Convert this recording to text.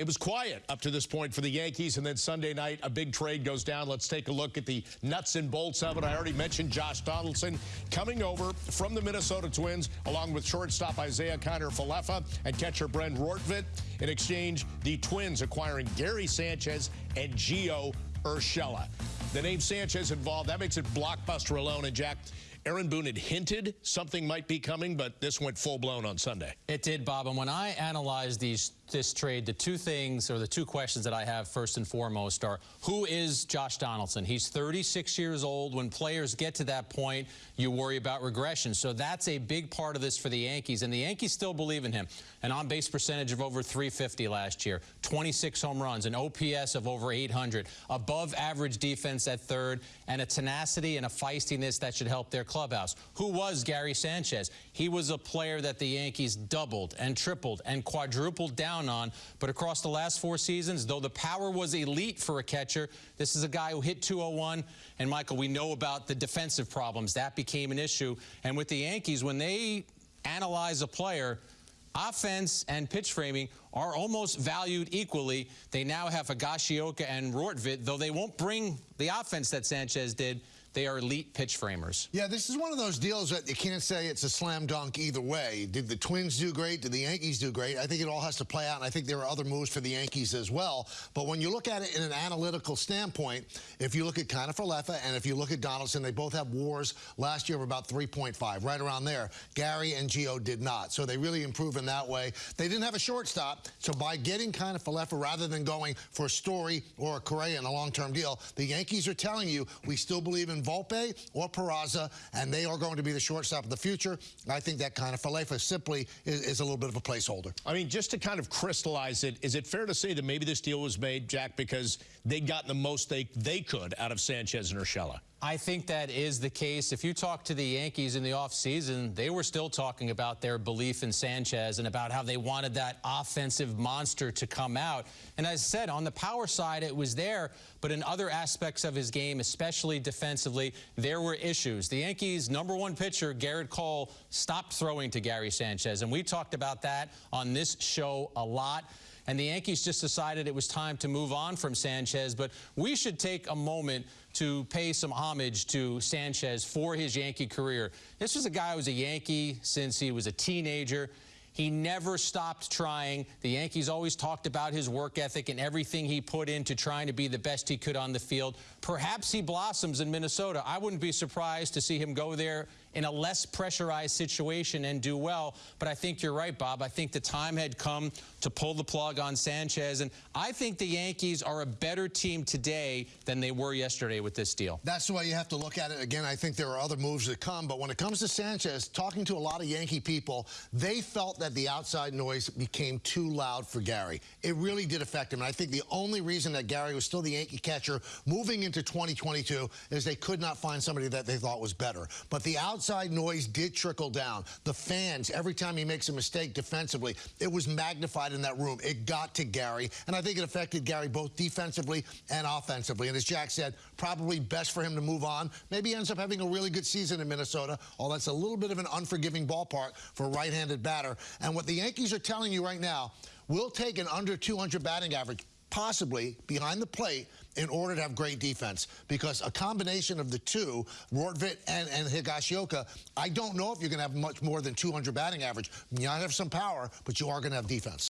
it was quiet up to this point for the Yankees, and then Sunday night, a big trade goes down. Let's take a look at the nuts and bolts of it. I already mentioned Josh Donaldson coming over from the Minnesota Twins, along with shortstop Isaiah Kiner-Falefa and catcher Ben Rortvedt. In exchange, the Twins acquiring Gary Sanchez and Gio Urshela. The name Sanchez involved, that makes it blockbuster alone. And Jack, Aaron Boone had hinted something might be coming, but this went full blown on Sunday. It did, Bob. And when I analyze these this trade, the two things or the two questions that I have first and foremost are who is Josh Donaldson? He's 36 years old. When players get to that point, you worry about regression. So that's a big part of this for the Yankees. And the Yankees still believe in him. An on base percentage of over 350 last year, 26 home runs, an OPS of over 800, above average defense at third, and a tenacity and a feistiness that should help their clubhouse. Who was Gary Sanchez? He was a player that the Yankees doubled and tripled and quadrupled down on. But across the last four seasons, though the power was elite for a catcher, this is a guy who hit 201. And, Michael, we know about the defensive problems. That became an issue. And with the Yankees, when they analyze a player, offense and pitch framing are almost valued equally. They now have Higashioka and Rortvedt, though they won't bring the offense that Sanchez did. They are elite pitch framers. Yeah, this is one of those deals that you can't say it's a slam dunk either way. Did the Twins do great? Did the Yankees do great? I think it all has to play out, and I think there are other moves for the Yankees as well. But when you look at it in an analytical standpoint, if you look at Kiner-Falefa and if you look at Donaldson, they both have wars last year of about 3.5, right around there. Gary and Gio did not, so they really improved in that way. They didn't have a shortstop, so by getting Kiner-Falefa rather than going for a Story or Correa in a long-term deal, the Yankees are telling you we still believe in Volpe or Peraza, and they are going to be the shortstop of the future. I think that Kiner-Falefa simply is, is, a little bit of a placeholder. I mean, just to kind of crystallize it, is it fair to say that maybe this deal was made, Jack, because they got the most they, they could out of Sanchez and Urshela? I think that is the case. If you talk to the Yankees in the offseason, they were still talking about their belief in Sanchez and about how they wanted that offensive monster to come out. And as I said, on the power side, it was there, but in other aspects of his game, especially defensively, there were issues. The Yankees' number one pitcher, Gerrit Cole, stopped throwing to Gary Sanchez, and we talked about that on this show a lot and the Yankees just decided it was time to move on from Sanchez. But we should take a moment to pay some homage to Sanchez for his Yankee career. This was a guy who was a Yankee since he was a teenager. He never stopped trying. The Yankees always talked about his work ethic and everything he put into trying to be the best he could on the field. Perhaps he blossoms in Minnesota. I wouldn't be surprised to see him go there in a less pressurized situation and do well. But I think you're right, Bob. I think the time had come to pull the plug on Sanchez. And I think the Yankees are a better team today than they were yesterday with this deal. That's the way you have to look at it. Again, I think there are other moves that come. But when it comes to Sanchez, talking to a lot of Yankee people, they felt that the outside noise became too loud for Gary. It really did affect him. And I think the only reason that Gary was still the Yankee catcher moving into 2022 is they could not find somebody that they thought was better. But the outside noise did trickle down. The fans, every time he makes a mistake defensively, it was magnified in that room. It got to Gary. And I think it affected Gary both defensively and offensively. And as Jack said, probably best for him to move on. Maybe ends up having a really good season in Minnesota, although that's a little bit of an unforgiving ballpark for a right-handed batter. And what the Yankees are telling you right now, we'll take an under 200 batting average possibly behind the plate in order to have great defense because a combination of the two, Rortvedt and, and Higashioka, I don't know if you're going to have much more than 200 batting average. You might have some power, but you are going to have defense.